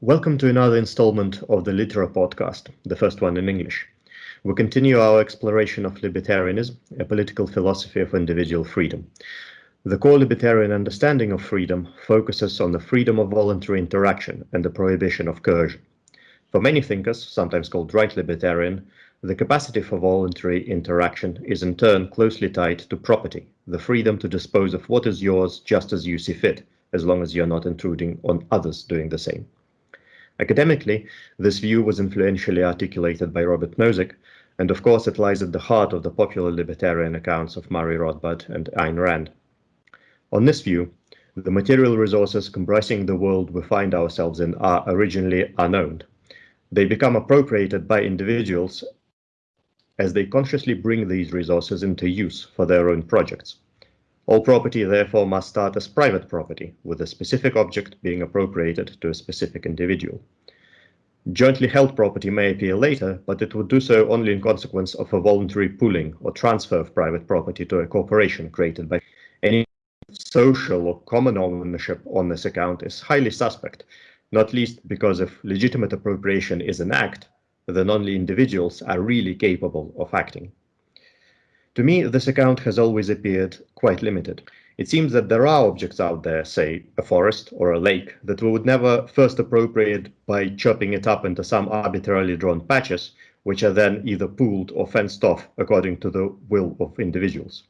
Welcome to another installment of the Litera podcast, the first one in English. We continue our exploration of libertarianism, a political philosophy of individual freedom. The core libertarian understanding of freedom focuses on the freedom of voluntary interaction and the prohibition of coercion. For many thinkers, sometimes called right libertarian, the capacity for voluntary interaction is in turn closely tied to property, the freedom to dispose of what is yours just as you see fit, as long as you're not intruding on others doing the same. Academically, this view was influentially articulated by Robert Nozick, and of course it lies at the heart of the popular libertarian accounts of Murray Rothbard and Ayn Rand. On this view, the material resources comprising the world we find ourselves in are originally unowned. They become appropriated by individuals as they consciously bring these resources into use for their own projects. All property therefore must start as private property, with a specific object being appropriated to a specific individual. Jointly held property may appear later, but it would do so only in consequence of a voluntary pooling or transfer of private property to a corporation created by any social or common ownership on this account is highly suspect, not least because if legitimate appropriation is an act, then only individuals are really capable of acting. To me, this account has always appeared quite limited. It seems that there are objects out there, say a forest or a lake, that we would never first appropriate by chopping it up into some arbitrarily drawn patches, which are then either pooled or fenced off according to the will of individuals.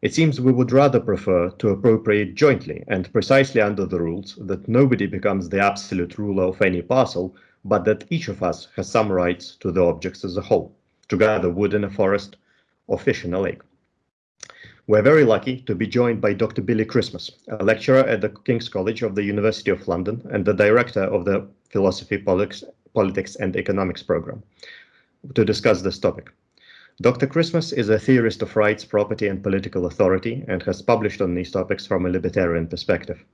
It seems we would rather prefer to appropriate jointly and precisely under the rules that nobody becomes the absolute ruler of any parcel, but that each of us has some rights to the objects as a whole, to gather wood in a forest, in a lake. We're very lucky to be joined by Dr. Billy Christmas, a lecturer at the King's College of the University of London and the director of the Philosophy, Politics, Politics and Economics program, to discuss this topic. Dr. Christmas is a theorist of rights, property, and political authority and has published on these topics from a libertarian perspective.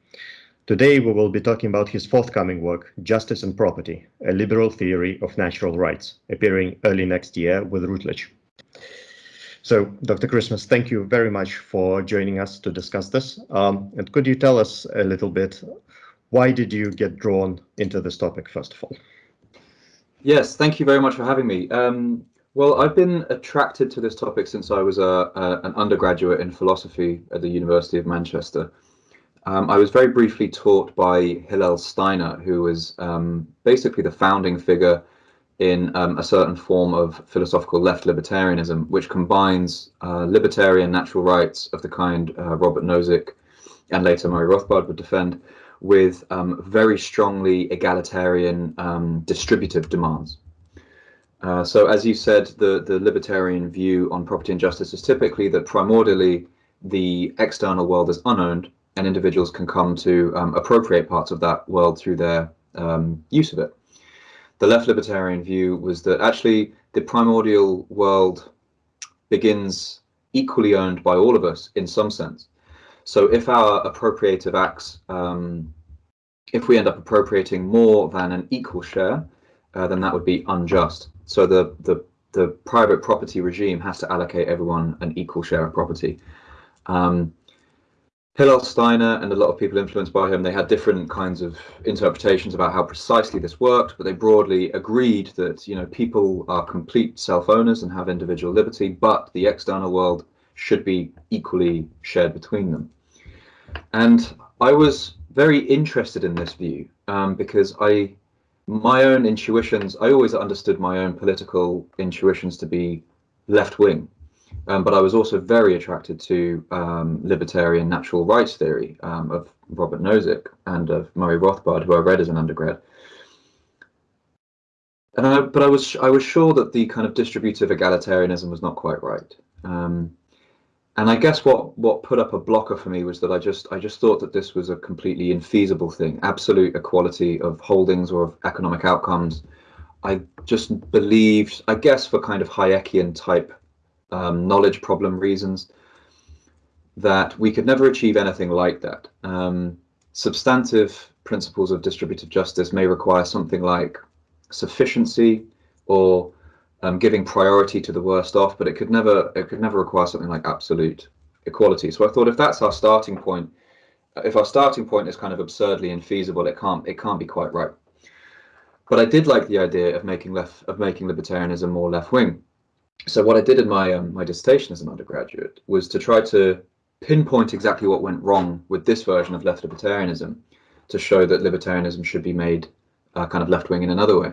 Today, we will be talking about his forthcoming work, Justice and Property, a liberal theory of natural rights, appearing early next year with Routledge. So, Dr. Christmas, thank you very much for joining us to discuss this. Um, and could you tell us a little bit, why did you get drawn into this topic, first of all? Yes, thank you very much for having me. Um, well, I've been attracted to this topic since I was a, a, an undergraduate in philosophy at the University of Manchester. Um, I was very briefly taught by Hillel Steiner, who was um, basically the founding figure in um, a certain form of philosophical left libertarianism, which combines uh, libertarian natural rights of the kind uh, Robert Nozick and later Murray Rothbard would defend, with um, very strongly egalitarian um, distributive demands. Uh, so as you said, the, the libertarian view on property and justice is typically that primordially the external world is unowned and individuals can come to um, appropriate parts of that world through their um, use of it the left libertarian view was that actually the primordial world begins equally owned by all of us in some sense. So if our appropriative acts, um, if we end up appropriating more than an equal share, uh, then that would be unjust. So the, the, the private property regime has to allocate everyone an equal share of property. Um, Hillel Steiner and a lot of people influenced by him, they had different kinds of interpretations about how precisely this worked, but they broadly agreed that you know people are complete self-owners and have individual liberty, but the external world should be equally shared between them. And I was very interested in this view um, because I, my own intuitions, I always understood my own political intuitions to be left-wing um, but I was also very attracted to um, libertarian natural rights theory um, of Robert Nozick and of Murray Rothbard, who I read as an undergrad. And I, but I was I was sure that the kind of distributive egalitarianism was not quite right. Um, and I guess what what put up a blocker for me was that I just I just thought that this was a completely infeasible thing, absolute equality of holdings or of economic outcomes. I just believed, I guess, for kind of Hayekian type um, knowledge problem reasons, that we could never achieve anything like that. Um, substantive principles of distributive justice may require something like sufficiency or um, giving priority to the worst off, but it could never it could never require something like absolute equality. So I thought if that's our starting point, if our starting point is kind of absurdly infeasible, it can't it can't be quite right. but I did like the idea of making left of making libertarianism more left wing. So what I did in my um, my dissertation as an undergraduate was to try to pinpoint exactly what went wrong with this version of left libertarianism, to show that libertarianism should be made uh, kind of left wing in another way.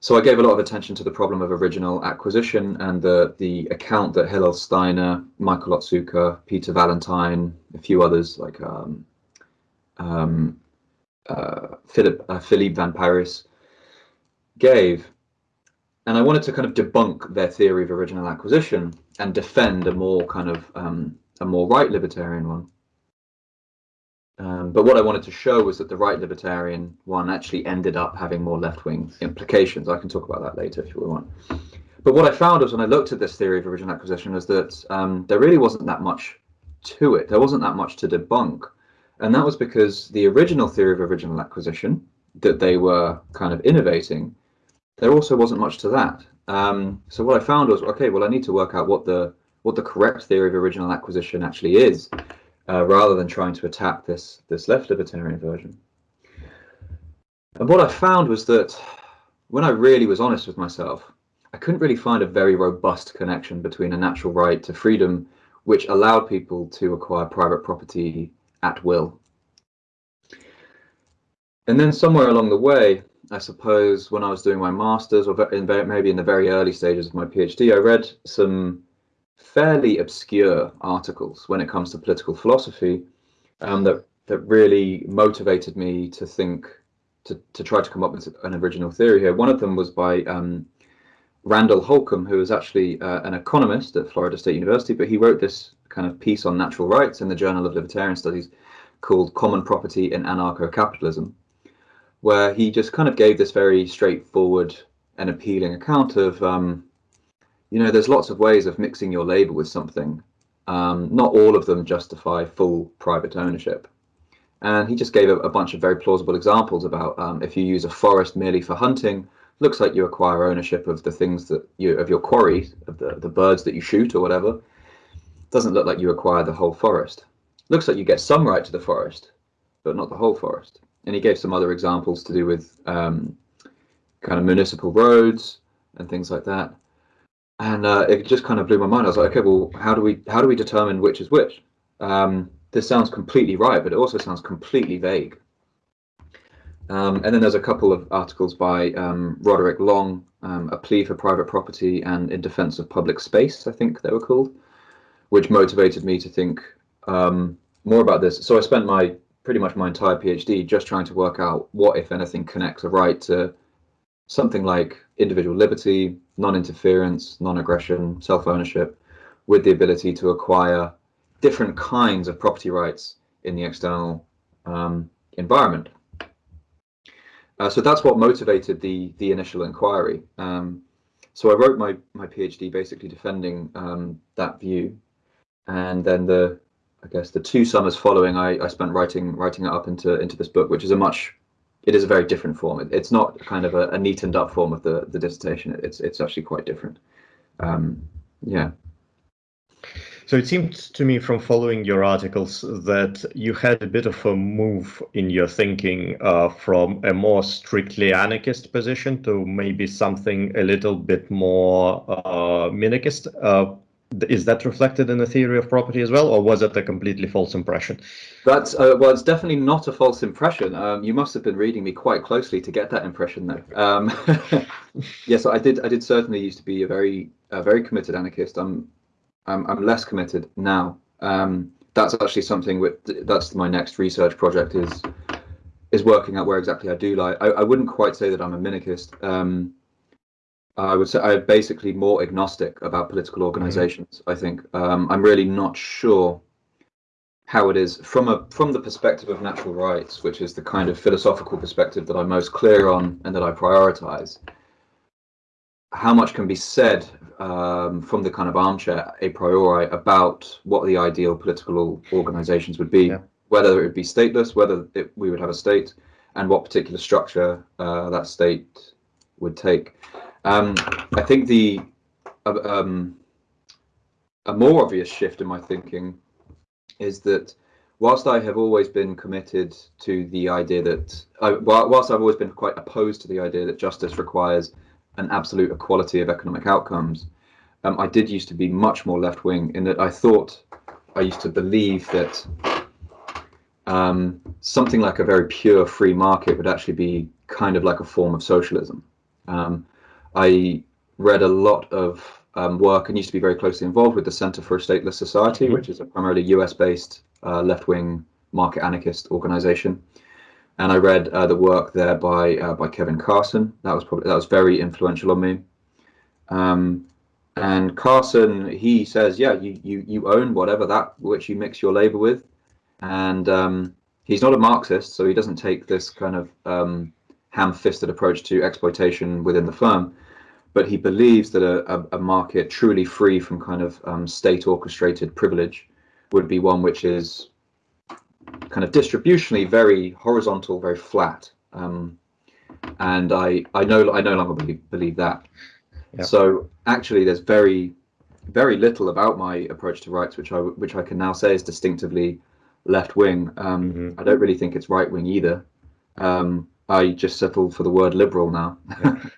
So I gave a lot of attention to the problem of original acquisition and the the account that Hillel Steiner, Michael Otsuka, Peter Vallentyne, a few others like um, um, uh, Philip uh, Philippe Van Parijs gave. And I wanted to kind of debunk their theory of original acquisition and defend a more kind of um, a more right libertarian one. Um, but what I wanted to show was that the right libertarian one actually ended up having more left wing implications. I can talk about that later if you want. But what I found was when I looked at this theory of original acquisition is that um, there really wasn't that much to it. There wasn't that much to debunk. And that was because the original theory of original acquisition that they were kind of innovating, there also wasn't much to that. Um, so what I found was, okay, well, I need to work out what the what the correct theory of original acquisition actually is, uh, rather than trying to attack this this left libertarian version. And what I found was that when I really was honest with myself, I couldn't really find a very robust connection between a natural right to freedom, which allowed people to acquire private property at will. And then somewhere along the way, I suppose when I was doing my master's or in, maybe in the very early stages of my PhD, I read some fairly obscure articles when it comes to political philosophy um, that that really motivated me to think to, to try to come up with an original theory here. One of them was by um, Randall Holcombe, who is actually uh, an economist at Florida State University, but he wrote this kind of piece on natural rights in the Journal of Libertarian Studies called Common Property in Anarcho-Capitalism, where he just kind of gave this very straightforward and appealing account of, um, you know, there's lots of ways of mixing your labor with something. Um, not all of them justify full private ownership. And he just gave a, a bunch of very plausible examples about um, if you use a forest merely for hunting, looks like you acquire ownership of the things that you of your quarry, of the, the birds that you shoot or whatever. Doesn't look like you acquire the whole forest. Looks like you get some right to the forest, but not the whole forest. And he gave some other examples to do with um, kind of municipal roads and things like that. And uh, it just kind of blew my mind. I was like, okay, well, how do we how do we determine which is which? Um, this sounds completely right, but it also sounds completely vague. Um, and then there's a couple of articles by um, Roderick Long, um, A Plea for Private Property and In Defense of Public Space, I think they were called, which motivated me to think um, more about this. So I spent my pretty much my entire PhD just trying to work out what, if anything, connects a right to something like individual liberty, non-interference, non-aggression, self-ownership, with the ability to acquire different kinds of property rights in the external um, environment. Uh, so that's what motivated the the initial inquiry. Um, so I wrote my my PhD basically defending um, that view, and then the I guess the two summers following, I, I spent writing writing it up into into this book, which is a much it is a very different form. It, it's not kind of a, a, neatened up form of the the dissertation. It's it's actually quite different. Um, yeah. So it seems to me from following your articles that you had a bit of a move in your thinking uh, from a more strictly anarchist position to maybe something a little bit more uh, minarchist. Uh, is that reflected in the theory of property as well, or was it a completely false impression? That's uh, well, it's definitely not a false impression. Um, you must have been reading me quite closely to get that impression, though. Um, yes, I did. I did certainly used to be a very, a very committed anarchist. I'm I'm, I'm less committed now. Um, that's actually something with that's my next research project is is working out where exactly I do lie. I, I wouldn't quite say that I'm a minarchist. Um, I would say I'm basically more agnostic about political organizations. Mm-hmm. I think um, I'm really not sure how it is from a from the perspective of natural rights, which is the kind of philosophical perspective that I'm most clear on and that I prioritize. How much can be said um, from the kind of armchair a priori about what the ideal political organizations would be, yeah. whether it would be stateless, whether it, we would have a state, and what particular structure uh, that state would take. Um, I think the uh, um, a more obvious shift in my thinking is that whilst I have always been committed to the idea that, I, whilst I've always been quite opposed to the idea that justice requires an absolute equality of economic outcomes, um, I did used to be much more left wing in that I thought I used to believe that um, something like a very pure free market would actually be kind of like a form of socialism. Um, I read a lot of um, work and used to be very closely involved with the Center for a Stateless Society, mm -hmm. which is a primarily US-based uh, left-wing market anarchist organization. And I read uh, the work there by uh, by Kevin Carson. That was probably that was very influential on me. Um, and Carson, he says, yeah, you you you own whatever that which you mix your labor with, and um, he's not a Marxist, so he doesn't take this kind of um, ham-fisted approach to exploitation within the firm but he believes that a, a, a market truly free from kind of um, state orchestrated privilege would be one which is kind of distributionally very horizontal, very flat. Um, and I, I know I no longer believe, believe that. Yep. So actually, there's very, very little about my approach to rights, which I which I can now say is distinctively left wing. Um, mm -hmm. I don't really think it's right wing either. Um, I just settled for the word liberal now.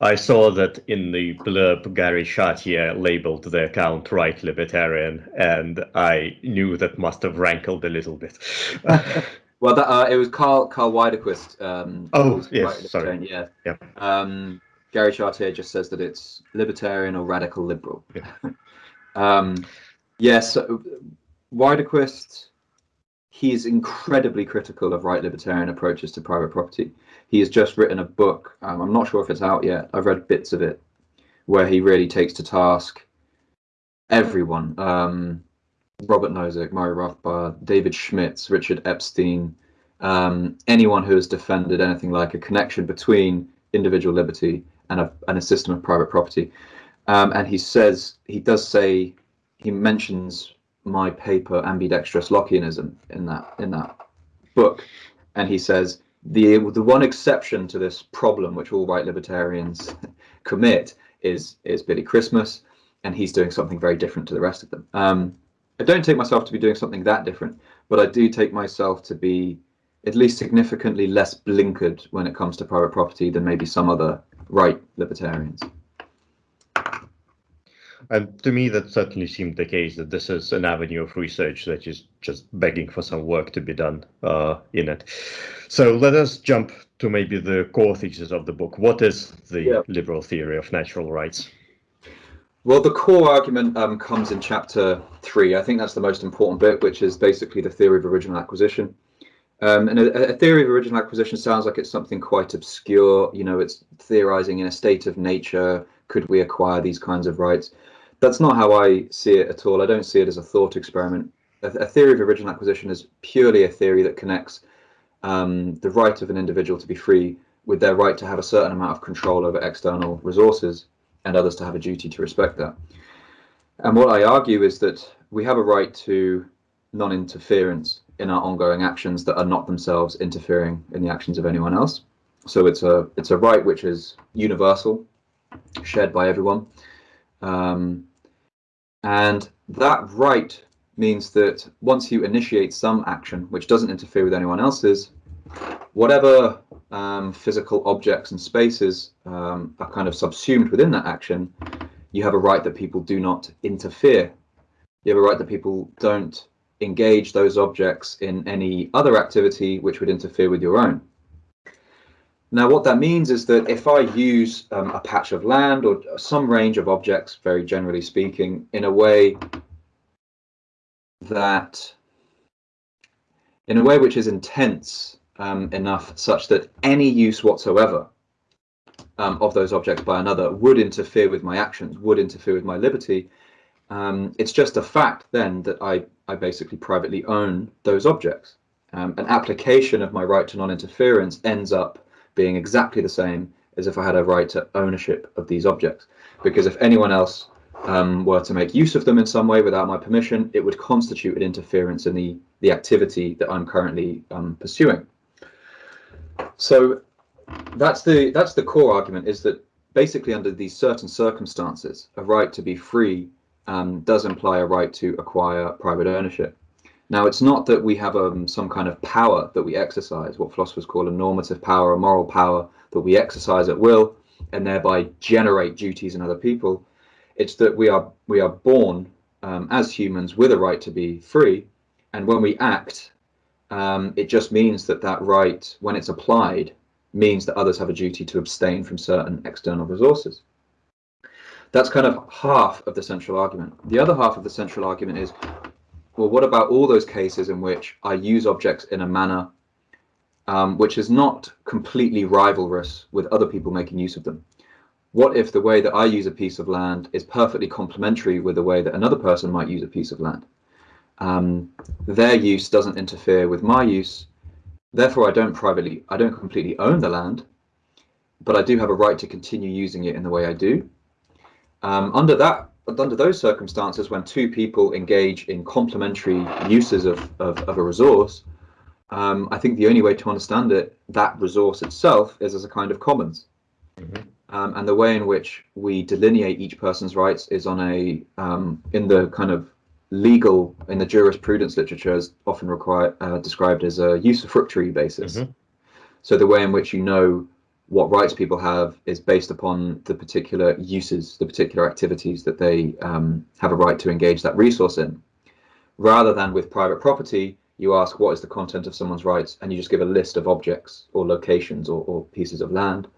I saw that in the blurb, Gary Chartier labeled the account right libertarian, and I knew that must have rankled a little bit. well, that, uh, it was Karl Karl Widerquist. Um, oh, yes, right sorry. Yeah. yeah. Um, Gary Chartier just says that it's libertarian or radical liberal. Yeah. um, yes, yeah, so Widerquist, he is incredibly critical of right libertarian approaches to private property he has just written a book. Um, I'm not sure if it's out yet. I've read bits of it, where he really takes to task everyone. Um, Robert Nozick, Murray Rothbard, David Schmidtz, Richard Epstein, um, anyone who has defended anything like a connection between individual liberty and a, and a system of private property. Um, and he says, he does say, he mentions my paper ambidextrous Lockeanism in that in that book, and he says the the one exception to this problem, which all right libertarians commit, is is Billy Christmas, and he's doing something very different to the rest of them. Um, I don't take myself to be doing something that different, but I do take myself to be at least significantly less blinkered when it comes to private property than maybe some other right libertarians. And to me, that certainly seemed the case that this is an avenue of research that is just begging for some work to be done uh, in it. So let us jump to maybe the core thesis of the book. What is the yeah. liberal theory of natural rights? Well, the core argument um, comes in chapter three. I think that's the most important bit, which is basically the theory of original acquisition. Um, and a, a, theory of original acquisition sounds like it's something quite obscure. You know, it's theorizing in a state of nature. Could we acquire these kinds of rights? That's not how I see it at all. I don't see it as a thought experiment. A, a theory of original acquisition is purely a theory that connects um, the right of an individual to be free with their right to have a certain amount of control over external resources and others to have a duty to respect that. And what I argue is that we have a right to non-interference in our ongoing actions that are not themselves interfering in the actions of anyone else. So it's a it's a right which is universal, shared by everyone. Um, and that right means that once you initiate some action which doesn't interfere with anyone else's, whatever um, physical objects and spaces um, are kind of subsumed within that action, you have a right that people do not interfere. You have a right that people don't engage those objects in any other activity which would interfere with your own. Now, what that means is that if I use um, a patch of land or some range of objects, very generally speaking, in a way that, in a way which is intense um, enough such that any use whatsoever um, of those objects by another would interfere with my actions, would interfere with my liberty, um, it's just a fact then that I, I basically privately own those objects. Um, an application of my right to non-interference ends up being exactly the same as if I had a right to ownership of these objects. Because if anyone else um, were to make use of them in some way without my permission, it would constitute an interference in the, the activity that I'm currently um, pursuing. So that's the that's the core argument is that basically under these certain circumstances, a right to be free um, does imply a right to acquire private ownership. Now, it's not that we have um, some kind of power that we exercise, what philosophers call a normative power, a moral power that we exercise at will and thereby generate duties in other people. It's that we are we are born um, as humans with a right to be free, and when we act, um, it just means that that right, when it's applied, means that others have a duty to abstain from certain external resources. That's kind of half of the central argument. The other half of the central argument is well, what about all those cases in which I use objects in a manner um, which is not completely rivalrous with other people making use of them? What if the way that I use a piece of land is perfectly complementary with the way that another person might use a piece of land? Um, their use doesn't interfere with my use, therefore I don't privately, I don't completely own the land, but I do have a right to continue using it in the way I do. Um, under that under those circumstances, when two people engage in complementary uses of, of, of a resource, um, I think the only way to understand it, that resource itself, is as a kind of commons. Mm -hmm. um, and the way in which we delineate each person's rights is on a, um, in the kind of legal, in the jurisprudence literature, is often required, uh, described as a usufructuary basis. Mm -hmm. So the way in which you know what rights people have is based upon the particular uses, the particular activities that they um, have a right to engage that resource in. Rather than with private property, you ask what is the content of someone's rights and you just give a list of objects or locations or, or pieces of land.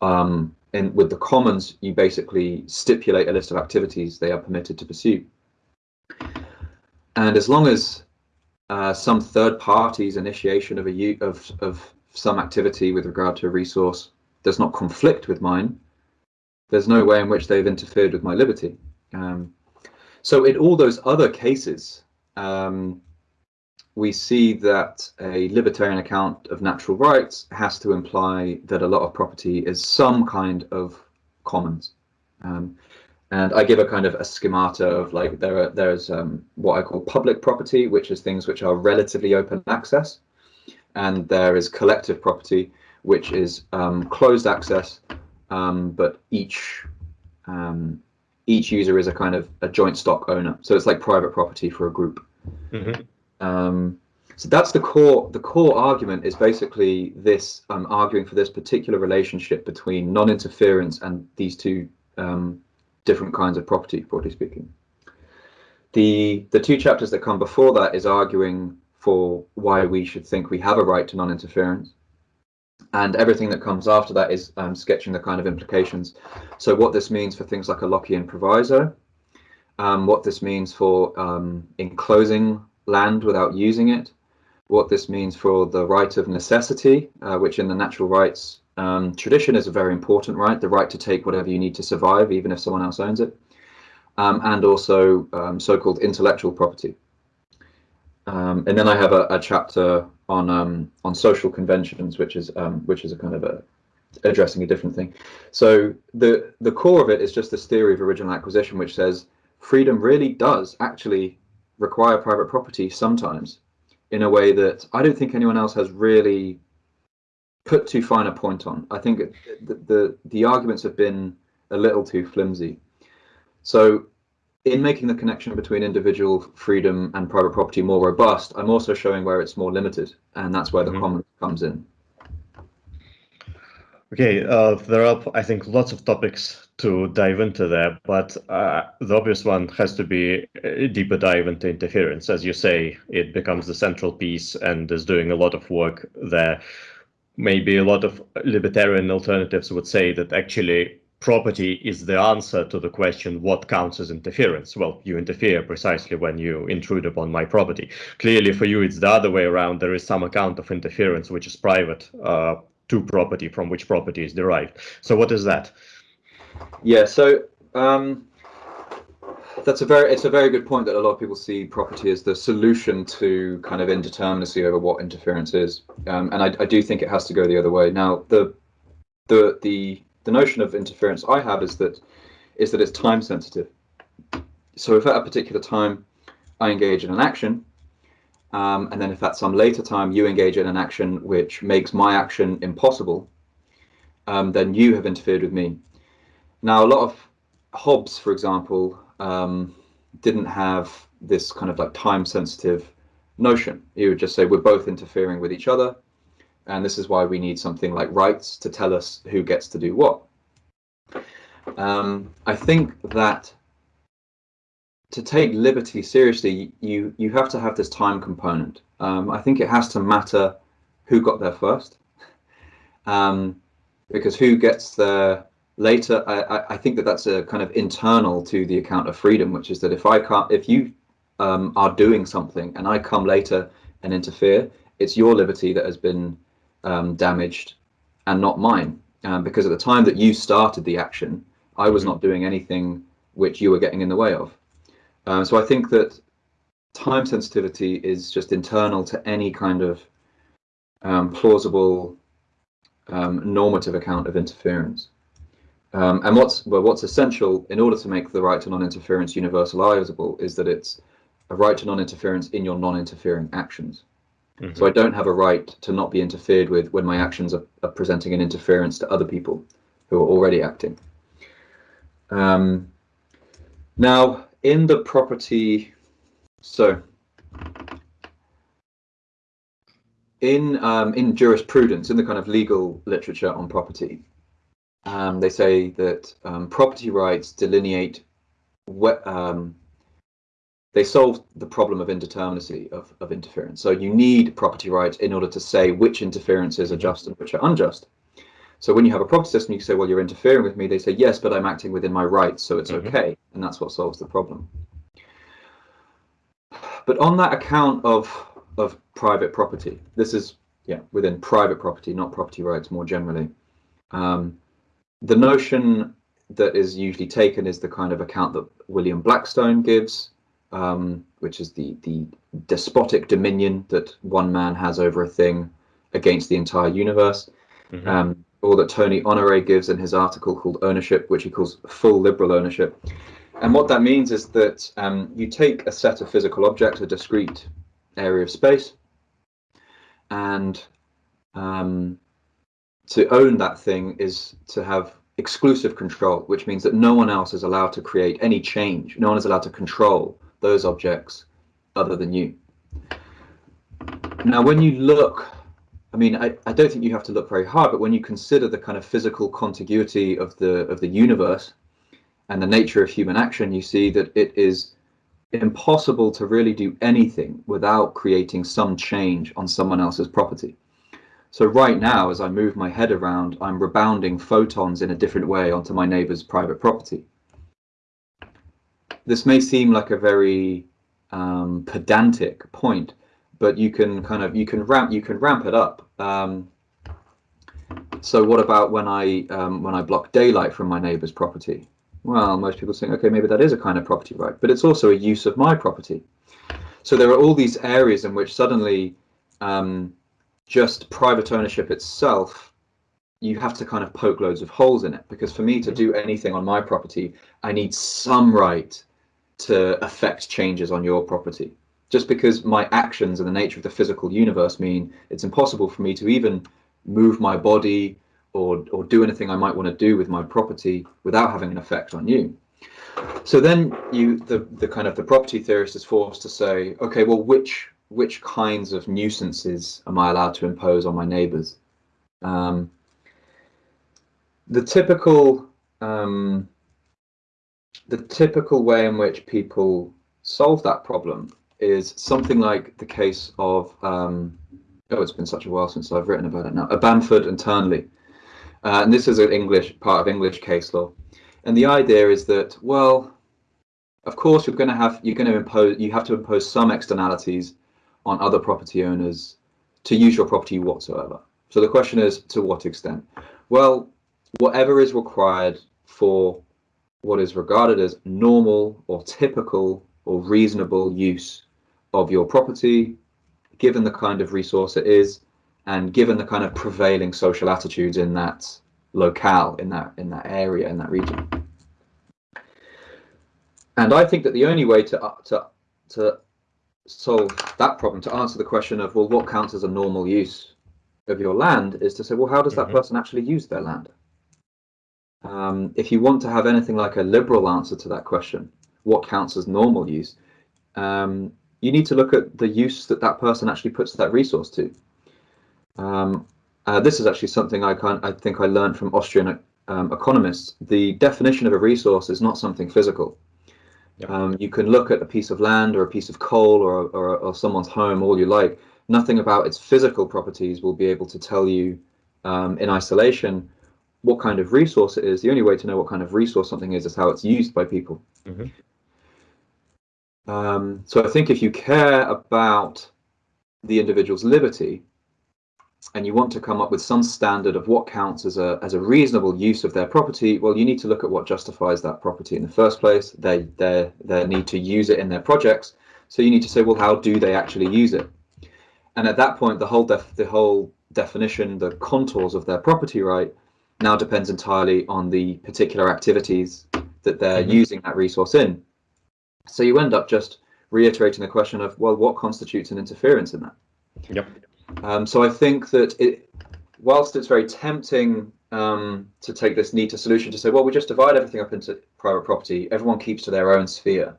Um, and with the commons, you basically stipulate a list of activities they are permitted to pursue. And as long as uh, some third party's initiation of a of, of some activity with regard to a resource does not conflict with mine, there's no way in which they've interfered with my liberty. Um, so in all those other cases, um, we see that a libertarian account of natural rights has to imply that a lot of property is some kind of commons. Um, and I give a kind of a schemata of like there are there's um, what I call public property, which is things which are relatively open access and there is collective property, which is um, closed access, um, but each um, each user is a kind of a joint stock owner. So it's like private property for a group. Mm -hmm. so that's the core. The core argument is basically this: I'm arguing for this particular relationship between non-interference and these two um, different kinds of property, broadly speaking. The the two chapters that come before that is arguing for why we should think we have a right to non-interference. And everything that comes after that is um, sketching the kind of implications. So what this means for things like a Lockean proviso, um, what this means for um, enclosing land without using it, what this means for the right of necessity, uh, which in the natural rights um, tradition is a very important right, the right to take whatever you need to survive, even if someone else owns it, um, and also um, so-called intellectual property. And then I have a, a chapter on um, on social conventions, which is um, which is a kind of a addressing a different thing. So the the core of it is just this theory of original acquisition, which says freedom really does actually require private property sometimes in a way that I don't think anyone else has really put too fine a point on. I think the the, the arguments have been a little too flimsy. So in making the connection between individual freedom and private property more robust, I'm also showing where it's more limited, and that's where the mm -hmm. commons comes in. Okay, uh, there are, I think, lots of topics to dive into there, but uh, the obvious one has to be a deeper dive into interference. As you say, it becomes the central piece and is doing a lot of work there. Maybe a lot of libertarian alternatives would say that actually property is the answer to the question what counts as interference? Well you interfere precisely when you intrude upon my property. Clearly for you it's the other way around. There is some account of interference which is private uh, to property from which property is derived. So what is that? Yeah so um, that's a very it's a very good point that a lot of people see property as the solution to kind of indeterminacy over what interference is. Um, and I, I do think it has to go the other way. Now the the the the notion of interference I have is that is that it's time sensitive. So if at a particular time I engage in an action, um, and then if at some later time you engage in an action which makes my action impossible, um, then you have interfered with me. Now, a lot of Hobbes, for example, um, didn't have this kind of like time sensitive notion. He would just say we're both interfering with each other, and this is why we need something like rights to tell us who gets to do what. Um, I think that to take liberty seriously, you you have to have this time component. Um, I think it has to matter who got there first, um, because who gets there later. I, I think that that's a kind of internal to the account of freedom, which is that if I can't, if you um, are doing something and I come later and interfere, it's your liberty that has been um, damaged and not mine. Um, because at the time that you started the action, I was not doing anything which you were getting in the way of. Um, so I think that time sensitivity is just internal to any kind of um, plausible um, normative account of interference. Um, and what's well, what's essential in order to make the right to non-interference universalizable is that it's a right to non-interference in your non-interfering actions. Mm -hmm. So I don't have a right to not be interfered with when my actions are, are presenting an interference to other people who are already acting. Um, now, in the property, so in um, in jurisprudence, in the kind of legal literature on property, um, they say that um, property rights delineate what um, they solve the problem of indeterminacy of, of interference. So you need property rights in order to say which interferences are just and which are unjust. So when you have a property system, you say, well, you're interfering with me. They say, yes, but I'm acting within my rights, so it's mm -hmm. okay. And that's what solves the problem. But on that account of of private property, this is yeah within private property, not property rights more generally. Um, the notion that is usually taken is the kind of account that William Blackstone gives, um, which is the the despotic dominion that one man has over a thing against the entire universe. Mm -hmm. um, or that Tony Honore gives in his article called Ownership, which he calls full liberal ownership. And what that means is that um, you take a set of physical objects, a discrete area of space, and um, to own that thing is to have exclusive control, which means that no one else is allowed to create any change. No one is allowed to control those objects other than you. Now, when you look I mean, I, I don't think you have to look very hard, but when you consider the kind of physical contiguity of the of the universe and the nature of human action, you see that it is impossible to really do anything without creating some change on someone else's property. So right now, as I move my head around, I'm rebounding photons in a different way onto my neighbor's private property. This may seem like a very um, pedantic point, but you can kind of you can ramp you can ramp it up. Um, so what about when I um, when I block daylight from my neighbor's property? Well, most people think, okay, maybe that is a kind of property right, but it's also a use of my property. So there are all these areas in which suddenly um, just private ownership itself, you have to kind of poke loads of holes in it. Because for me to do anything on my property, I need some right to affect changes on your property just because my actions and the nature of the physical universe mean it's impossible for me to even move my body or, or do anything I might want to do with my property without having an effect on you. So then you, the, the kind of the property theorist is forced to say, okay, well, which which kinds of nuisances am I allowed to impose on my neighbors? Um, the typical um, the typical way in which people solve that problem is something like the case of um, oh, it's been such a while since I've written about it now. A Bamford and Turnley, uh, and this is an English part of English case law, and the idea is that well, of course you're going to have you're going to impose you have to impose some externalities on other property owners to use your property whatsoever. So the question is to what extent? Well, whatever is required for what is regarded as normal or typical or reasonable use of your property, given the kind of resource it is, and given the kind of prevailing social attitudes in that locale, in that in that area, in that region. And I think that the only way to to to solve that problem, to answer the question of well, what counts as a normal use of your land, is to say, well, how does that mm -hmm. person actually use their land? Um, if you want to have anything like a liberal answer to that question, what counts as normal use, um, you need to look at the use that that person actually puts that resource to. Um, uh, this is actually something I can I think I learned from Austrian um, economists. The definition of a resource is not something physical. Yep. Um, you can look at a piece of land or a piece of coal or, or, or, someone's home all you like. Nothing about its physical properties will be able to tell you um, in isolation what kind of resource it is. The only way to know what kind of resource something is is how it's used by people. Mm -hmm. Um, so I think if you care about the individual's liberty and you want to come up with some standard of what counts as a as a reasonable use of their property, well, you need to look at what justifies that property in the first place. They their their need to use it in their projects. So you need to say, well, how do they actually use it? And at that point, the whole def the whole definition, the contours of their property right, now depends entirely on the particular activities that they're mm -hmm. using that resource in. So you end up just reiterating the question of, well, what constitutes an interference in that? Yep. Um, so I think that it, whilst it's very tempting um, to take this neater solution to say, well, we just divide everything up into private property, everyone keeps to their own sphere.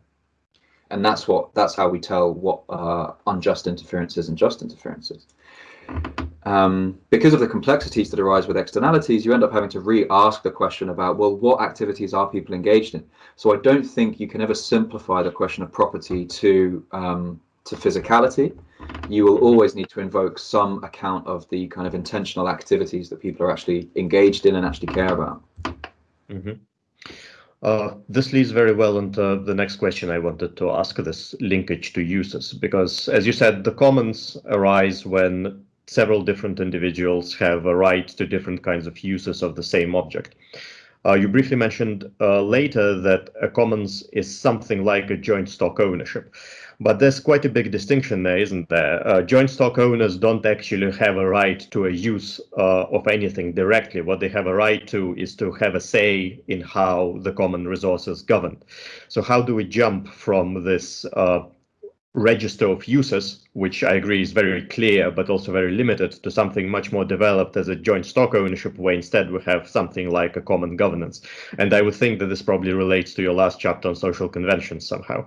And that's what that's how we tell what uh, unjust interferences and just interferences. Um, because of the complexities that arise with externalities, you end up having to re-ask the question about, well, what activities are people engaged in? So I don't think you can ever simplify the question of property to um, to physicality. You will always need to invoke some account of the kind of intentional activities that people are actually engaged in and actually care about. Mm -hmm. Uh, this leads very well into the next question I wanted to ask this linkage to uses, because as you said, the commons arise when several different individuals have a right to different kinds of uses of the same object. Uh, you briefly mentioned uh, later that a commons is something like a joint stock ownership. But there's quite a big distinction there, isn't there? Uh, joint stock owners don't actually have a right to a use uh, of anything directly. What they have a right to is to have a say in how the common resources governed. So how do we jump from this uh, register of users, which I agree is very clear, but also very limited to something much more developed as a joint stock ownership, where instead we have something like a common governance. And I would think that this probably relates to your last chapter on social conventions somehow.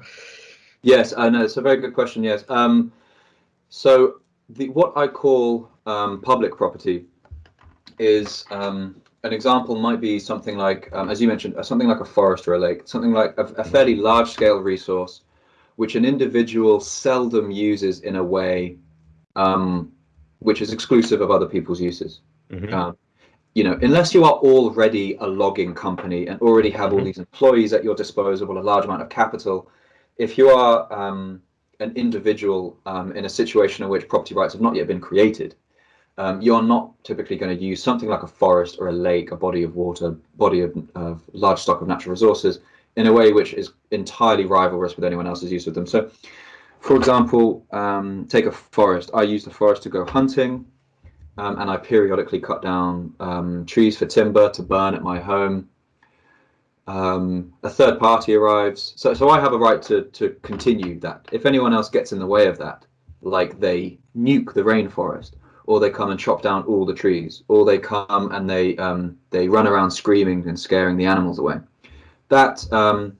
Yes, I know. It's a very good question. Yes. Um, so the what I call um, public property is um, an example might be something like, um, as you mentioned, something like a forest or a lake, something like a, a fairly large scale resource, which an individual seldom uses in a way um, which is exclusive of other people's uses. Mm -hmm. you know, unless you are already a logging company and already have all mm -hmm. these employees at your disposal, a large amount of capital, if you are um, an individual um, in a situation in which property rights have not yet been created, um, you're not typically going to use something like a forest or a lake, a body of water, body of, of large stock of natural resources in a way which is entirely rivalrous with anyone else's use of them. So, for example, um, take a forest. I use the forest to go hunting, um, and I periodically cut down um, trees for timber to burn at my home um, a third party arrives. So, so I have a right to, to continue that. If anyone else gets in the way of that, like they nuke the rainforest, or they come and chop down all the trees, or they come and they um, they run around screaming and scaring the animals away, that um,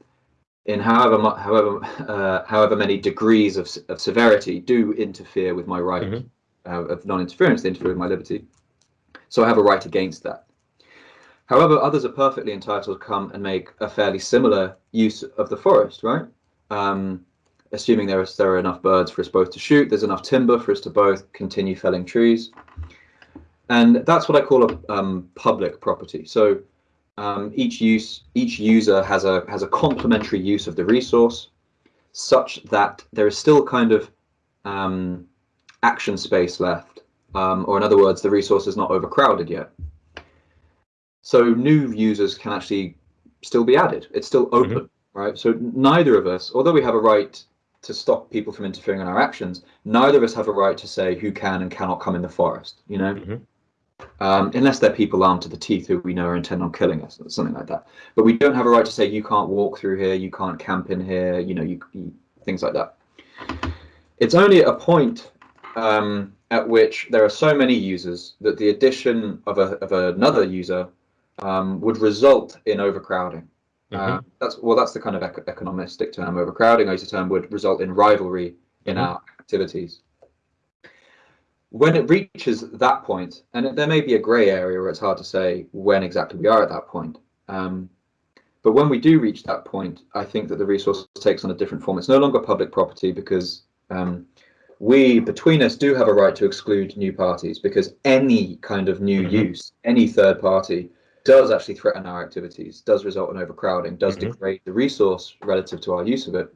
in however however uh, however many degrees of, of severity do interfere with my right mm -hmm. uh, of non-interference, they interfere with my liberty. So I have a right against that. However, others are perfectly entitled to come and make a fairly similar use of the forest, right? Um, assuming there, is, there are enough birds for us both to shoot, there's enough timber for us to both continue felling trees. And that's what I call a um, public property. So um, each use, each user has a has a complementary use of the resource, such that there is still kind of um, action space left, um, or in other words, the resource is not overcrowded yet. So new users can actually still be added. It's still open, mm -hmm. right? So neither of us, although we have a right to stop people from interfering in our actions, neither of us have a right to say who can and cannot come in the forest, you know? Mm -hmm. Um, unless they're people armed to the teeth who we know are intent on killing us, something like that. But we don't have a right to say you can't walk through here, you can't camp in here, you know, you, you things like that. It's only at a point um, at which there are so many users that the addition of, a, of another user um, would result in overcrowding. Mm -hmm. uh, that's well, that's the kind of ec economistic term. Overcrowding, I use the term, would result in rivalry in mm-hmm. our activities. When it reaches that point, and there may be a grey area where it's hard to say when exactly we are at that point. Um, but when we do reach that point, I think that the resource takes on a different form. It's no longer public property because um, we, between us, do have a right to exclude new parties because any kind of new mm -hmm. use, any third party, does actually threaten our activities, does result in overcrowding, does mm -hmm. degrade the resource relative to our use of it.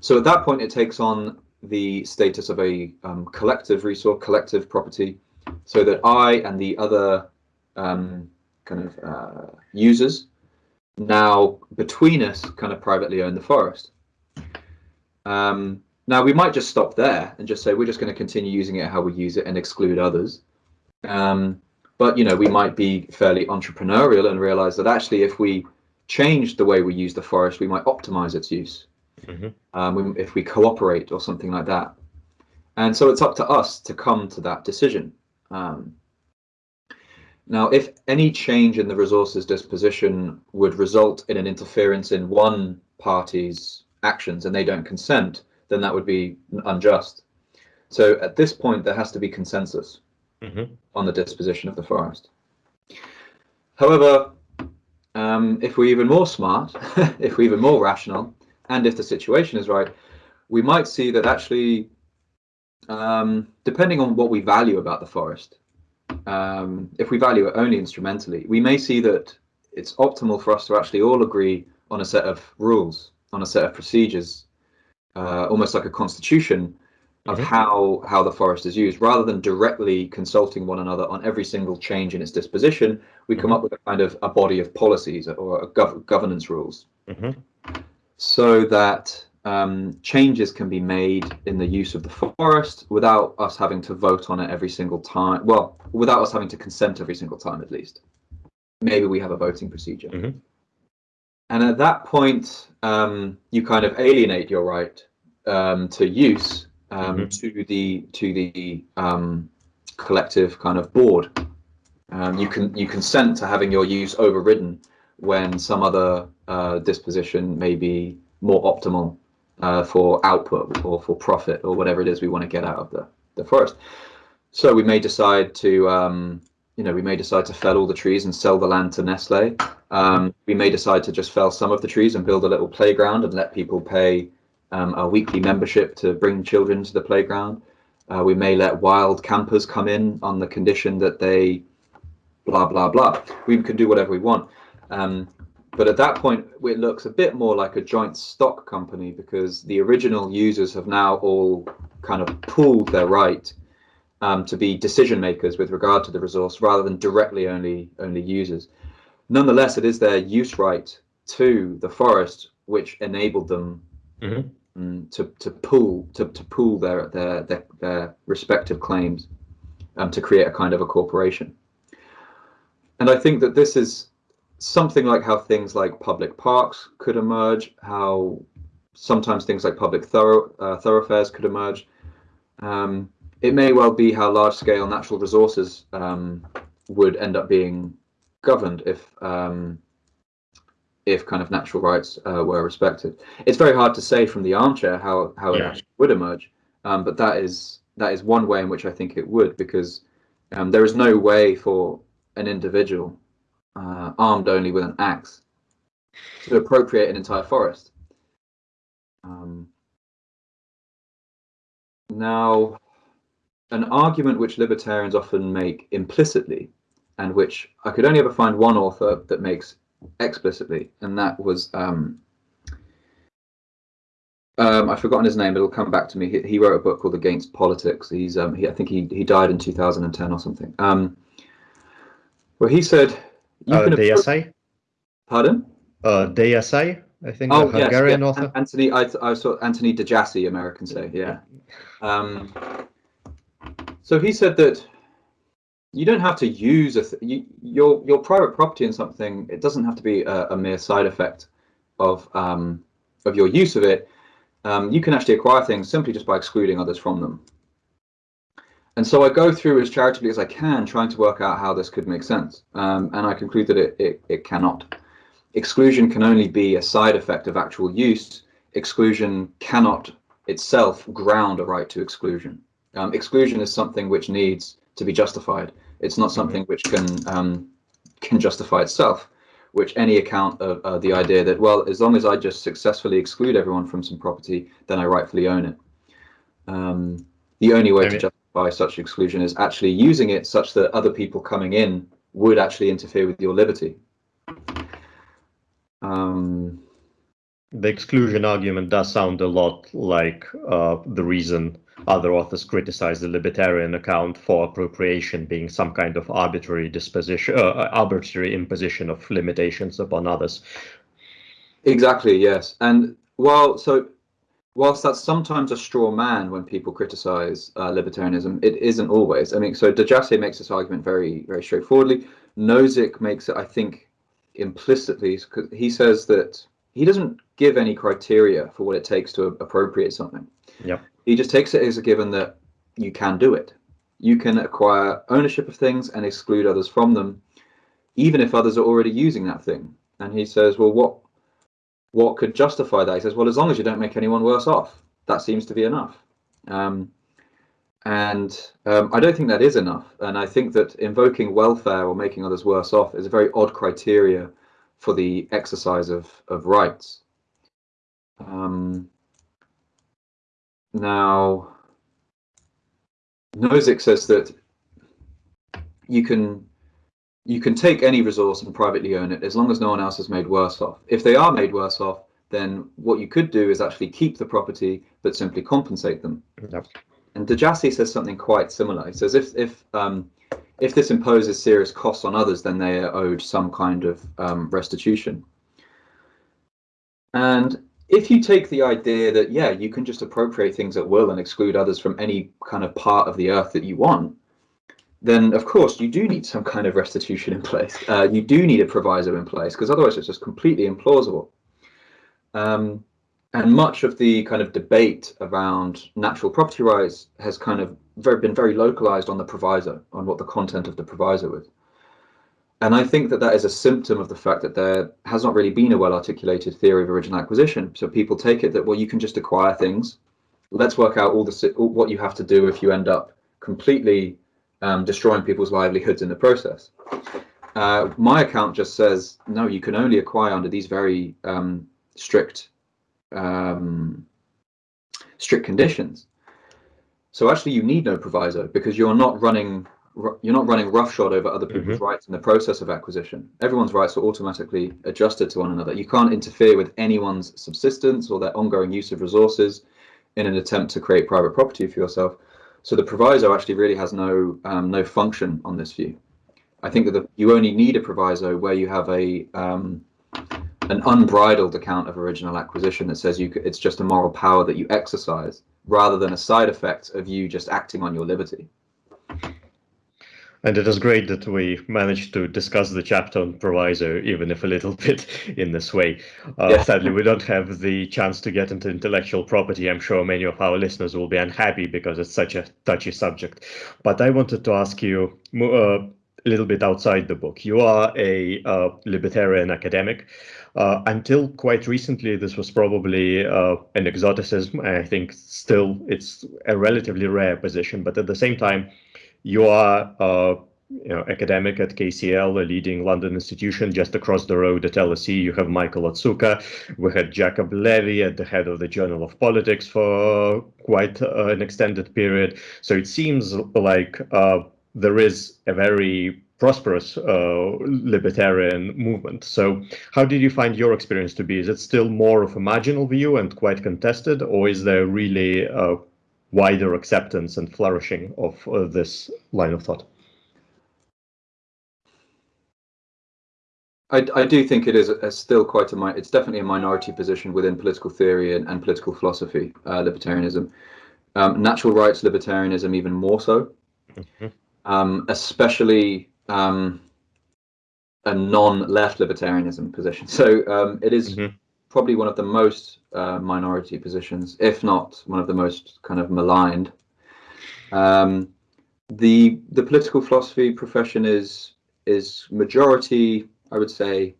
So at that point, it takes on the status of a um, collective resource, collective property, so that I and the other um, kind of uh, users now between us kind of privately own the forest. Um, now we might just stop there and just say we're just going to continue using it how we use it and exclude others. Um, but you know we might be fairly entrepreneurial and realize that actually if we change the way we use the forest, we might optimize its use. Mm -hmm. um, if we cooperate or something like that. And so it's up to us to come to that decision. Um, now, if any change in the resources disposition would result in an interference in one party's actions and they don't consent, then that would be unjust. So at this point, there has to be consensus mm -hmm. on the disposition of the forest. However, um, if we're even more smart, if we're even more rational, and if the situation is right, we might see that actually, um, depending on what we value about the forest, um, if we value it only instrumentally, we may see that it's optimal for us to actually all agree on a set of rules, on a set of procedures, uh, almost like a constitution of mm -hmm. how how the forest is used, rather than directly consulting one another on every single change in its disposition. We mm -hmm. come mm-hmm. up with a kind of a body of policies or gov governance rules, mm -hmm. So that um, changes can be made in the use of the forest without us having to vote on it every single time. Well, without us having to consent every single time, at least. Maybe we have a voting procedure. Mm -hmm. And at that point, um, you kind of alienate your right um, to use um, mm -hmm. to the to the um, collective kind of board. Um, you can you consent to having your use overridden when some other uh, disposition may be more optimal uh, for output or for profit or whatever it is we want to get out of the, the forest. So we may decide to, um, you know, we may decide to fell all the trees and sell the land to Nestle. Um, we may decide to just fell some of the trees and build a little playground and let people pay um, a weekly membership to bring children to the playground. Uh, we may let wild campers come in on the condition that they blah, blah, blah. We can do whatever we want. Um, but at that point, it looks a bit more like a joint stock company because the original users have now all kind of pooled their right um, to be decision makers with regard to the resource rather than directly only only users. Nonetheless, it is their use right to the forest which enabled them mm -hmm. to to pool to to pool their their their, their respective claims um, to create a kind of a corporation. And I think that this is something like how things like public parks could emerge, how sometimes things like public thorough, uh, thoroughfares could emerge. Um, it may well be how large-scale natural resources um, would end up being governed if um, if kind of natural rights uh, were respected. It's very hard to say from the armchair how how yeah. it actually would emerge, um, but that is that is one way in which I think it would, because um, there is no way for an individual uh, armed only with an axe to appropriate an entire forest. Um, now, an argument which libertarians often make implicitly, and which I could only ever find one author that makes explicitly, and that was um, um, I've forgotten his name. It'll come back to me. He, he wrote a book called Against Politics. He's um, he, I think he he died in 2010 or something. Um, well, he said uh, DSA? Pardon? Uh, DSA, I think. Oh, yes, Hungarian yeah. author. Anthony, I, I saw Anthony de Jasay, American say, yeah. Um, so he said that you don't have to use a you, your your private property in something. It doesn't have to be a, a mere side effect of um, of your use of it. Um, you can actually acquire things simply just by excluding others from them. And so I go through as charitably as I can, trying to work out how this could make sense. Um, and I conclude that it, it, it cannot. Exclusion can only be a side effect of actual use. Exclusion cannot itself ground a right to exclusion. Um, exclusion is something which needs to be justified. It's not something which can um, can justify itself. Which any account of uh, the idea that well, as long as I just successfully exclude everyone from some property, then I rightfully own it. Um, the only way I mean, to justify such exclusion is actually using it such that other people coming in would actually interfere with your liberty. Um, the exclusion argument does sound a lot like uh, the reason other authors criticize the libertarian account for appropriation being some kind of arbitrary disposition, uh, arbitrary imposition of limitations upon others. Exactly, yes. And while so, whilst that's sometimes a straw man when people criticize uh, libertarianism, it isn't always. I mean, so De Jasay makes this argument very, very straightforwardly. Nozick makes it, I think, implicitly, because he says that he doesn't give any criteria for what it takes to appropriate something. Yeah. He just takes it as a given that you can do it. You can acquire ownership of things and exclude others from them, even if others are already using that thing. And he says, well, what what could justify that? He says, well, as long as you don't make anyone worse off, that seems to be enough. Um, and um, I don't think that is enough. And I think that invoking welfare or making others worse off is a very odd criteria for the exercise of, of rights. Um, now, Nozick says that you can you can take any resource and privately own it as long as no one else is made worse off. If they are made worse off, then what you could do is actually keep the property but simply compensate them. Yep. And De Jasay says something quite similar. He says if if um, if this imposes serious costs on others, then they are owed some kind of um, restitution. And if you take the idea that yeah you can just appropriate things at will and exclude others from any kind of part of the earth that you want then of course you do need some kind of restitution in place uh, you do need a proviso in place because otherwise it's just completely implausible um, and much of the kind of debate around natural property rights has kind of very, been very localized on the proviso on what the content of the proviso is and I think that that is a symptom of the fact that there has not really been a well articulated theory of original acquisition. So people take it that, well, you can just acquire things. Let's work out all the what you have to do if you end up completely um, destroying people's livelihoods in the process. Uh, my account just says, no, you can only acquire under these very um, strict um, strict conditions. So actually you need no proviso because you're not running you're not running roughshod over other people's mm-hmm. rights in the process of acquisition. Everyone's rights are automatically adjusted to one another. You can't interfere with anyone's subsistence or their ongoing use of resources in an attempt to create private property for yourself. So the proviso actually really has no um, no function on this view. I think that the, you only need a proviso where you have a um, an unbridled account of original acquisition that says you it's just a moral power that you exercise rather than a side effect of you just acting on your liberty. And it is great that we managed to discuss the chapter on proviso, even if a little bit in this way. Uh, yeah. Sadly, we don't have the chance to get into intellectual property. I'm sure many of our listeners will be unhappy because it's such a touchy subject. But I wanted to ask you uh, a little bit outside the book. You are a uh, libertarian academic. Uh, until quite recently, this was probably uh, an exoticism. I think still it's a relatively rare position, but at the same time, you are uh, you know, academic at KCL, a leading London institution just across the road at LSE. You have Michael Otsuka. We had Jacob Levy at the head of the Journal of Politics for quite uh, an extended period. So it seems like uh, there is a very prosperous uh, libertarian movement. So how did you find your experience to be? Is it still more of a marginal view and quite contested, or is there really uh, wider acceptance and flourishing of uh, this line of thought? I, I do think it is a, a still quite a it's definitely a minority position within political theory and, and political philosophy, uh, libertarianism. Um, natural rights libertarianism even more so, mm-hmm. um, especially um, a non-left libertarianism position. So um, it is mm-hmm probably one of the most uh, minority positions, if not one of the most kind of maligned. Um, the the political philosophy profession is is majority, I would say,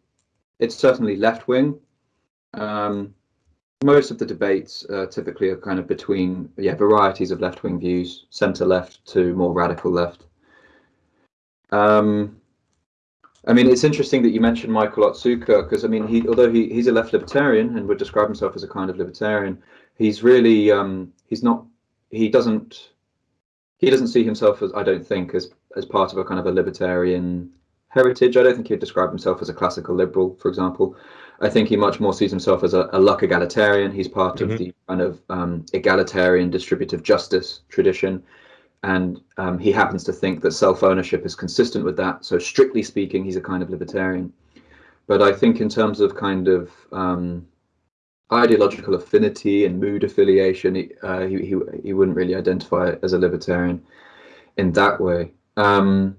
it's certainly left wing. Um, most of the debates uh, typically are kind of between yeah varieties of left wing views, centre left to more radical left. Um, I mean, it's interesting that you mentioned Michael Otsuka because I mean, he although he, he's a left libertarian and would describe himself as a kind of libertarian, he's really um, he's not he doesn't he doesn't see himself as I don't think as as part of a kind of a libertarian heritage. I don't think he'd describe himself as a classical liberal, for example. I think he much more sees himself as a, a luck egalitarian. He's part mm-hmm. of the kind of um, egalitarian distributive justice tradition. And um, he happens to think that self ownership is consistent with that. So, strictly speaking, he's a kind of libertarian. But I think, in terms of kind of um, ideological affinity and mood affiliation, he, uh, he, he, he, wouldn't really identify as a libertarian in that way. Um,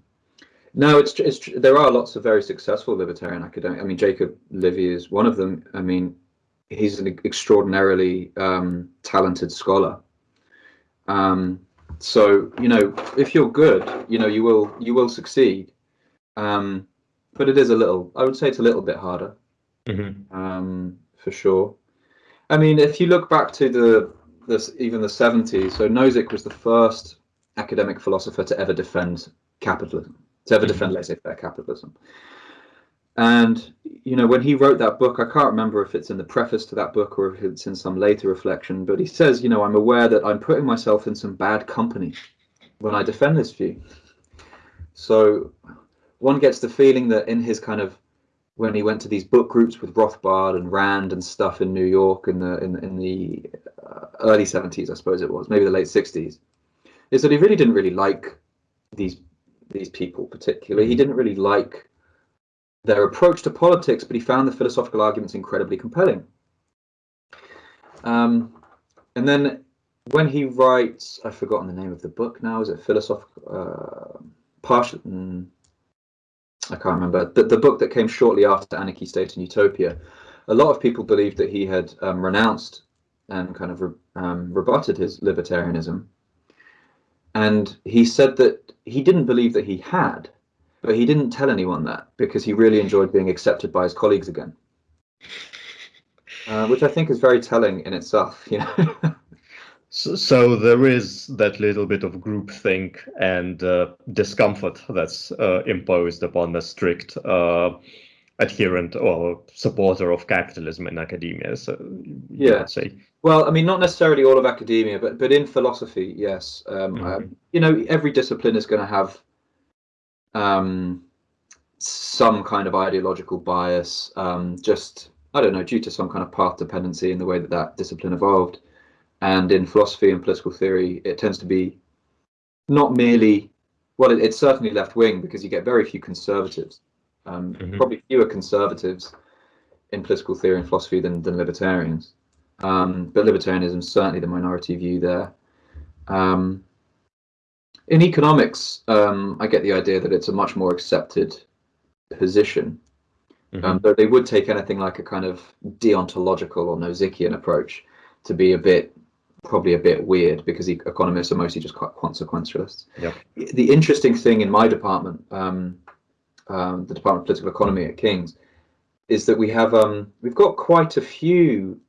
no, it's, it's there are lots of very successful libertarian academics. I mean, Jacob Levy is one of them. I mean, he's an extraordinarily um, talented scholar. Um, so you know, if you're good, you know, you will you will succeed. Um, but it is a little. I would say it's a little bit harder, mm-hmm. um, for sure. I mean, if you look back to the this even the 70s, so Nozick was the first academic philosopher to ever defend capitalism, to ever mm-hmm. defend laissez-faire capitalism. And you know, when he wrote that book, I can't remember if it's in the preface to that book or if it's in some later reflection, but he says, you know, I'm aware that I'm putting myself in some bad company when I defend this view. So one gets the feeling that in his kind of when he went to these book groups with Rothbard and Rand and stuff in New York in the in, in the uh, early 70s, I suppose it was, maybe the late 60s, is that he really didn't really like these these people particularly. He mm-hmm. didn't really like their approach to politics, but he found the philosophical arguments incredibly compelling. Um, and then when he writes, I've forgotten the name of the book now. Is it philosophical? Uh, partial. Mm, I can't remember the, the book that came shortly after Anarchy, State, and Utopia. A lot of people believed that he had um, renounced and kind of re, um, rebutted his libertarianism, and he said that he didn't believe that he had, but he didn't tell anyone that because he really enjoyed being accepted by his colleagues again, uh, which I think is very telling in itself. You know. So, so, there is that little bit of groupthink and uh, discomfort that's uh, imposed upon the strict uh, adherent or supporter of capitalism in academia. So, yeah. Say. Well, I mean, not necessarily all of academia, but but in philosophy, yes. Um, mm-hmm. you know, every discipline is going to have um, some kind of ideological bias. Um, just I don't know, due to some kind of path dependency in the way that that discipline evolved. And in philosophy and political theory, it tends to be not merely, well, it, it's certainly left wing because you get very few conservatives, um, mm-hmm. probably fewer conservatives in political theory and philosophy than, than libertarians. Um, but libertarianism is certainly the minority view there. Um, in economics, um, I get the idea that it's a much more accepted position. Mm-hmm. Um, though they would take anything like a kind of deontological or Nozickian approach to be a bit probably a bit weird because economists are mostly just quite consequentialists. Yeah. The interesting thing in my department, um, um, the Department of Political Economy at King's, is that we have um, we've got quite a few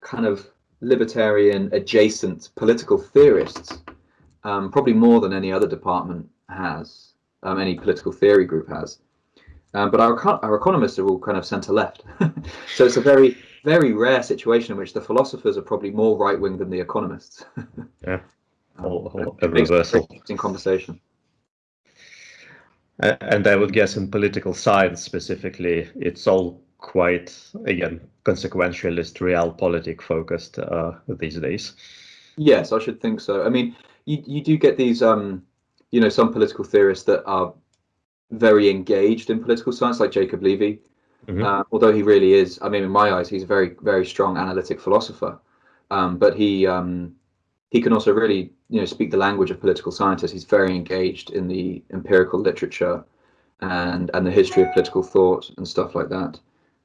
kind of libertarian adjacent political theorists, um, probably more than any other department has, um, any political theory group has. Um, but our our economists are all kind of centre left, so it's a very very rare situation in which the philosophers are probably more right wing than the economists. yeah, um, a reversal. In conversation. And I would guess in political science specifically, it's all quite again consequentialist, realpolitik focused uh, these days. Yes, I should think so. I mean, you you do get these, um, you know, some political theorists that are very engaged in political science, like Jacob Levy, Mm-hmm. Uh, although he really is, I mean, in my eyes, he's a very, very strong analytic philosopher. Um, but he um, he can also really, you know, speak the language of political scientists. He's very engaged in the empirical literature and and the history of political thought and stuff like that.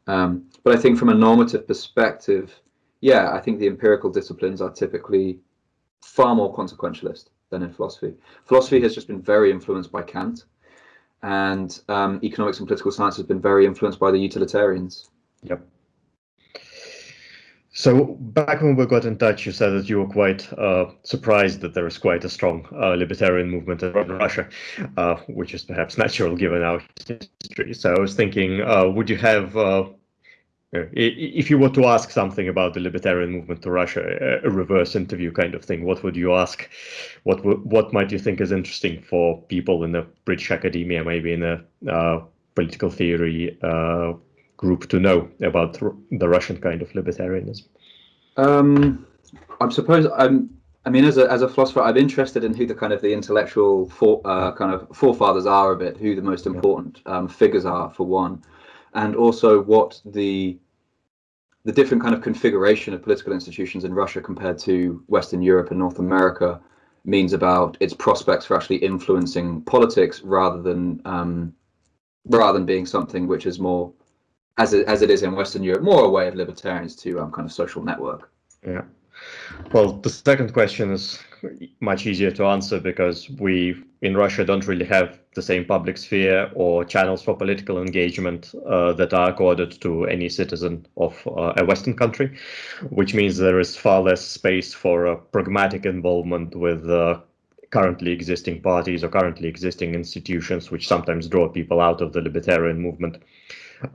Um, but I think from a normative perspective, yeah, I think the empirical disciplines are typically far more consequentialist than in philosophy. Philosophy has just been very influenced by Kant and um, economics and political science has been very influenced by the utilitarians. Yep. So back when we got in touch, you said that you were quite uh, surprised that there is quite a strong uh, libertarian movement in Russia, uh, which is perhaps natural given our history. So I was thinking, uh, would you have, uh, if you were to ask something about the libertarian movement to Russia, a reverse interview kind of thing, what would you ask? What what might you think is interesting for people in the British academia, maybe in a uh, political theory group to know about the Russian kind of libertarianism? Um, I suppose I'm. I mean, as a as a philosopher, I'm interested in who the kind of the intellectual for, uh, kind of forefathers are of it, who the most important um, figures are for one, and also what the the different kind of configuration of political institutions in Russia compared to Western Europe and North America means about its prospects for actually influencing politics rather than um, rather than being something which is more as it, as it is in Western Europe, more a way of libertarians to um, kind of social network. Yeah. Well, the second question is much easier to answer because we in Russia don't really have the same public sphere or channels for political engagement uh, that are accorded to any citizen of uh, a Western country, which means there is far less space for a pragmatic involvement with uh, currently existing parties or currently existing institutions, which sometimes draw people out of the libertarian movement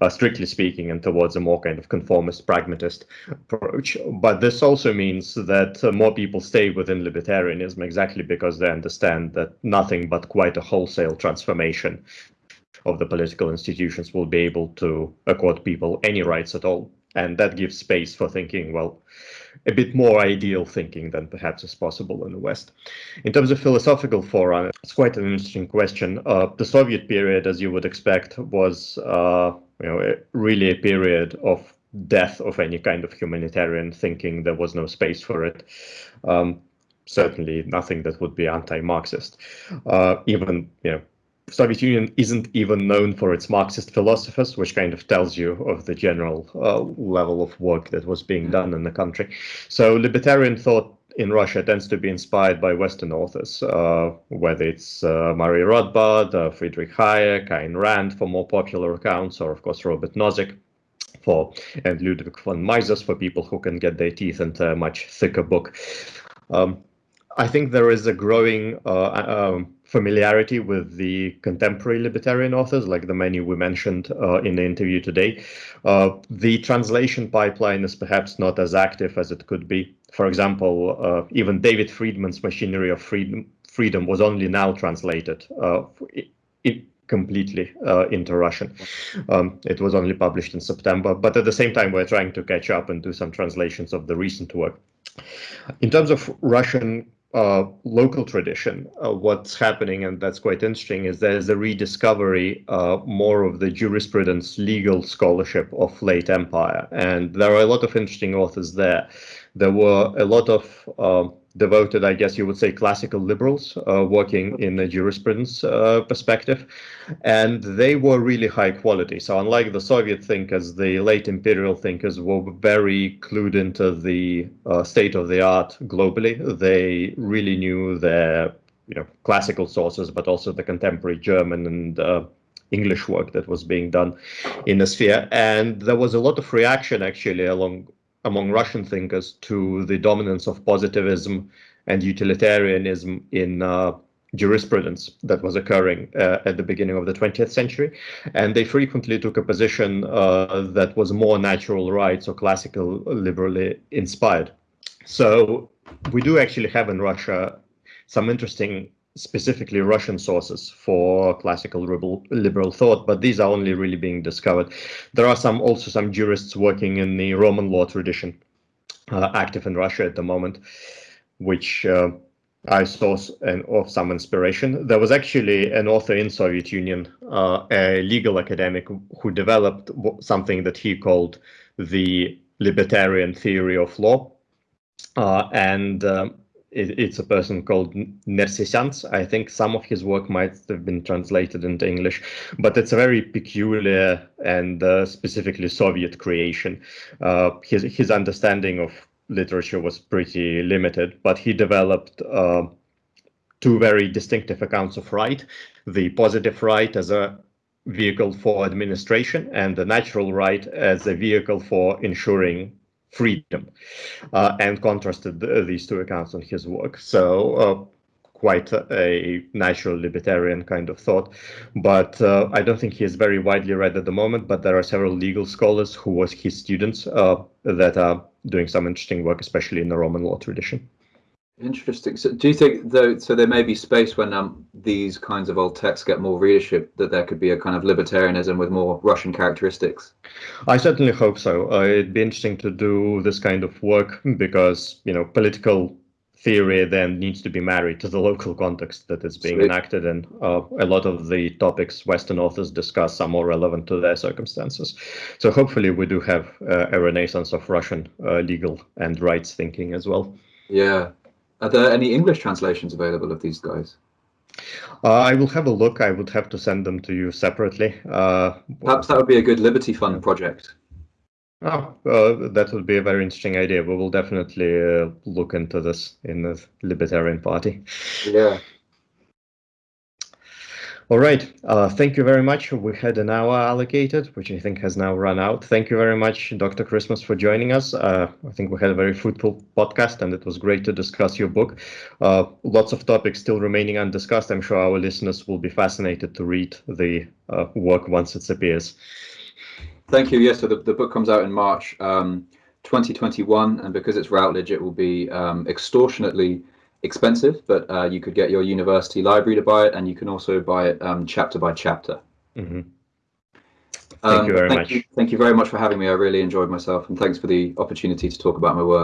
uh, strictly speaking, and towards a more kind of conformist, pragmatist approach. But this also means that uh, more people stay within libertarianism exactly because they understand that nothing but quite a wholesale transformation of the political institutions will be able to accord people any rights at all. And that gives space for thinking, well, a bit more ideal thinking than perhaps is possible in the West. In terms of philosophical forerunner, it's quite an interesting question. Uh, the Soviet period, as you would expect, was uh, you know, really a period of death of any kind of humanitarian thinking. There was no space for it. Um, certainly nothing that would be anti-Marxist. Uh, even, you know, Soviet Union isn't even known for its Marxist philosophers, which kind of tells you of the general uh, level of work that was being done in the country. So libertarian thought in Russia tends to be inspired by Western authors, uh, whether it's uh, Murray Rothbard, uh, Friedrich Hayek, Ayn Rand for more popular accounts, or of course Robert Nozick for and Ludwig von Mises for people who can get their teeth into a much thicker book. Um, I think there is a growing uh, um, familiarity with the contemporary libertarian authors, like the many we mentioned uh, in the interview today. Uh, the translation pipeline is perhaps not as active as it could be. For example, uh, even David Friedman's Machinery of Freedom, Freedom was only now translated uh, it, completely uh, into Russian. Um, it was only published in September, but at the same time, we're trying to catch up and do some translations of the recent work. In terms of Russian uh, local tradition, uh, what's happening, and that's quite interesting, is there's a rediscovery uh, more of the jurisprudence legal scholarship of late empire. And there are a lot of interesting authors there. There were a lot of um, devoted, I guess you would say, classical liberals uh, working in a jurisprudence uh, perspective, and they were really high quality. So unlike the Soviet thinkers, the late imperial thinkers were very clued into the uh, state of the art globally. They really knew their you know classical sources, but also the contemporary German and uh, English work that was being done in the sphere. And there was a lot of reaction actually along among Russian thinkers to the dominance of positivism and utilitarianism in uh, jurisprudence that was occurring uh, at the beginning of the 20th century. And they frequently took a position uh, that was more natural rights or classical liberally inspired. So we do actually have in Russia some interesting specifically Russian sources for classical liberal, liberal thought, but these are only really being discovered. There are some also some jurists working in the Roman law tradition uh, active in Russia at the moment, which uh, I saw an, of some inspiration. There was actually an author in Soviet Union, uh, a legal academic, who developed something that he called the libertarian theory of law. Uh, and um, it's a person called Nersesyan. I think some of his work might have been translated into English, but it's a very peculiar and uh, specifically Soviet creation. Uh, his his understanding of literature was pretty limited, but he developed uh, two very distinctive accounts of right: the positive right as a vehicle for administration and the natural right as a vehicle for ensuring freedom, uh, and contrasted the, these two accounts on his work. So uh, quite a, a, natural libertarian kind of thought, but uh, I don't think he is very widely read at the moment. But there are several legal scholars who was his students uh, that are doing some interesting work, especially in the Roman law tradition. Interesting. So, do you think though? So there may be space when um, these kinds of old texts get more readership that there could be a kind of libertarianism with more Russian characteristics. I certainly hope so. Uh, it'd be interesting to do this kind of work because you know political theory then needs to be married to the local context that is being Sweet. enacted, and uh, a lot of the topics Western authors discuss are more relevant to their circumstances. So hopefully, we do have uh, a renaissance of Russian uh, legal and rights thinking as well. Yeah, are there any English translations available of these guys? Uh, I will have a look. I would have to send them to you separately. Uh, Perhaps that would be a good Liberty Fund project. Oh, uh, that would be a very interesting idea. We will definitely uh, look into this in the Libertarian Party. Yeah. All right. Uh, thank you very much. We had an hour allocated, which I think has now run out. Thank you very much, Dr. Christmas, for joining us. Uh, I think we had a very fruitful podcast, and it was great to discuss your book. Uh, lots of topics still remaining undiscussed. I'm sure our listeners will be fascinated to read the uh, work once it appears. Thank you. Yes, so the, the book comes out in March um, 2021, and because it's Routledge, it will be um, extortionately expensive, but uh, you could get your university library to buy it, and you can also buy it um, chapter by chapter. Mm-hmm. Thank um, you very thank much. You, thank you very much for having me. I really enjoyed myself, and thanks for the opportunity to talk about my work.